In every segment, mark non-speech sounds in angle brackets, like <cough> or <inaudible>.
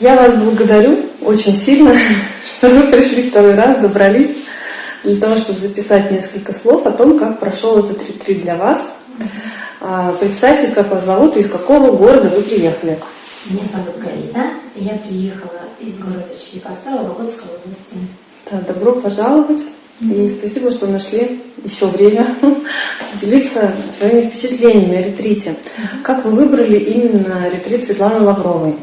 Я вас благодарю очень сильно, <laughs> что вы пришли второй раз, добрались для того, чтобы записать несколько слов о том, как прошел этот ретрит для вас. А, Представьтесь, как вас зовут и из какого города вы приехали. Меня зовут Галина. Я приехала из города Череповца Вологодской области. Да, добро пожаловать. И спасибо, что нашли еще время <laughs> поделиться своими впечатлениями о ретрите. Как вы выбрали именно ретрит Светланы Лавровой?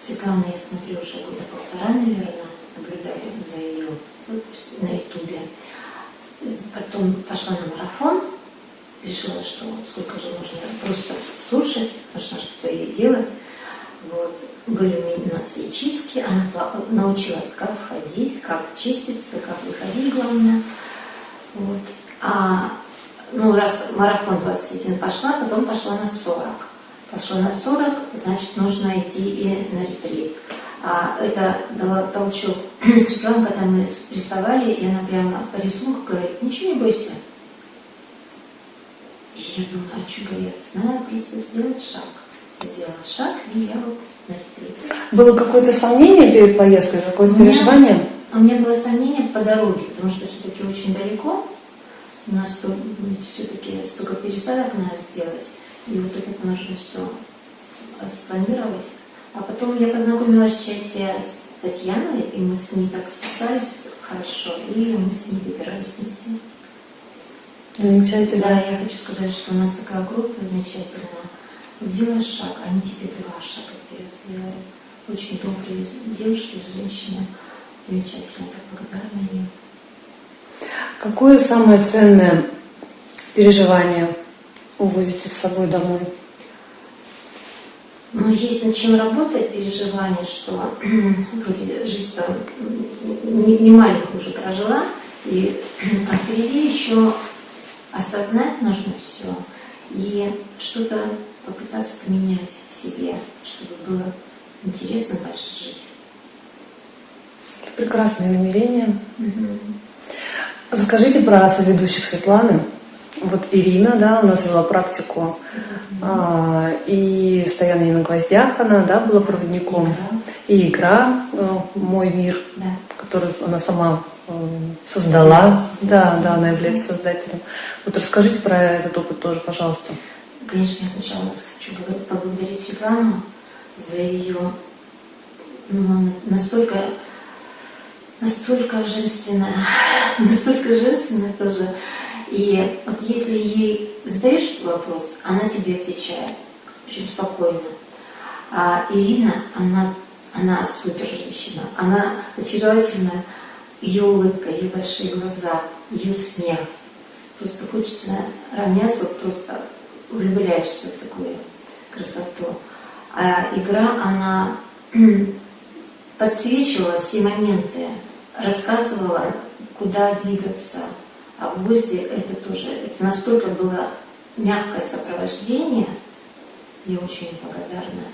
Светлана, я смотрю, уже года полтора, наверное, наблюдаю за ее на ютубе. Потом пошла на марафон, решила, что сколько же нужно просто слушать, нужно что-то ей делать. Вот. Были у нас и чистки, она научилась, как входить, как чиститься, как выходить, главное. Вот. А ну, раз марафон 21 пошла, потом пошла на 40. Пошла на 40, значит, нужно идти и на ретрит. А это дала толчок <clears throat> Светлана, когда мы рисовали, и она прямо по рисунку говорит, ничего не бойся. И я думаю, а что бояться? Надо просто сделать шаг. Сделала шаг, и я вот на ретрит. Было какое-то сомнение перед поездкой, какое-то переживание? У меня было сомнение по дороге, потому что все-таки очень далеко. У нас все-таки столько пересадок надо сделать. И вот это нужно все спланировать. А потом я познакомилась в чате с Татьяной, и мы с ней так списались хорошо, и мы с ней добирались вместе. Замечательно. Да, я хочу сказать, что у нас такая группа замечательная. Делаешь шаг, они тебе два шага вперед сделают. Очень добрые девушки, женщины. Замечательно, так благодарна им. Какое самое ценное переживание увозите с собой домой? Ну, есть над чем работать, переживание, что <clears throat> вроде жизнь там не, не маленькую уже прожила, и, <clears throat> а впереди еще осознать нужно все и что-то попытаться поменять в себе, чтобы было интересно дальше жить. Прекрасное намерение. Угу. Расскажите про соведущих Светланы. Вот Ирина, да, у нас вела практику, а, и стояние на гвоздях она, да, была проводником. Игра. И игра э, «Мой мир», да. которую она сама э, создала. Да, да, она является создателем. Вот расскажите про этот опыт тоже, пожалуйста. Конечно, я сначала хочу поблагодарить Светлану за ее ну, настолько, настолько женственная, <laughs> настолько женственная тоже и вот если ей задаешь вопрос, она тебе отвечает очень спокойно. А Ирина, она, она супер женщина, она очаровательная, ее улыбка, ее большие глаза, ее смех. Просто хочется равняться, вот просто влюбляешься в такую красоту. А игра, она <clears throat> подсвечивала все моменты, рассказывала, куда двигаться, а в гвозди это тоже, это настолько было мягкое сопровождение, я очень благодарна,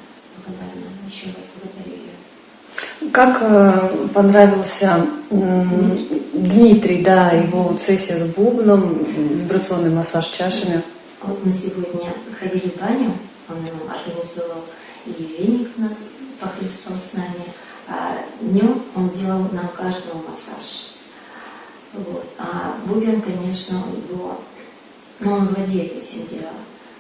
благодарна, еще раз благодарю ее. Как э, понравился Дмитрий. Дмитрий, да, его сессия с бубном, вибрационный массаж чашами? Вот мы сегодня ходили в баню, он нам организовал, и веник у нас похлестал с нами, а днем он делал нам каждому массаж. Вот. А Бубен, конечно, у него, ну, он владеет этим делом.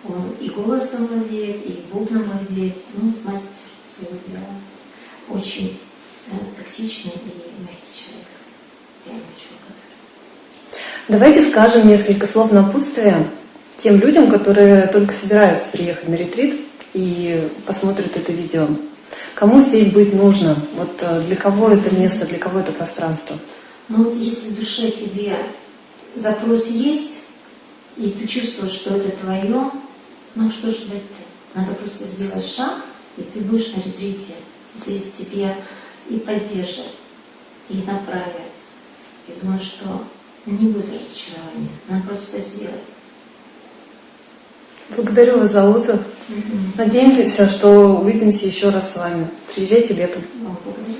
Он и голосом владеет, и бубном владеет, ну, мастер своего дела. Очень э, тактичный и мягкий человек. Я ему очень благодарна. Давайте скажем несколько слов напутствия тем людям, которые только собираются приехать на ретрит и посмотрят это видео. Кому здесь быть нужно? Вот э, для кого это место, для кого это пространство? Но вот если в душе тебе запрос есть, и ты чувствуешь, что это твое, ну что ждать-то? Надо просто сделать шаг, и ты будешь на ретрите. Здесь тебе и поддержат, и направят. Я думаю, что не будет разочарования. Надо просто сделать. Благодарю вас за отзыв. Угу. Надеемся, что увидимся еще раз с вами. Приезжайте летом. Благодарю.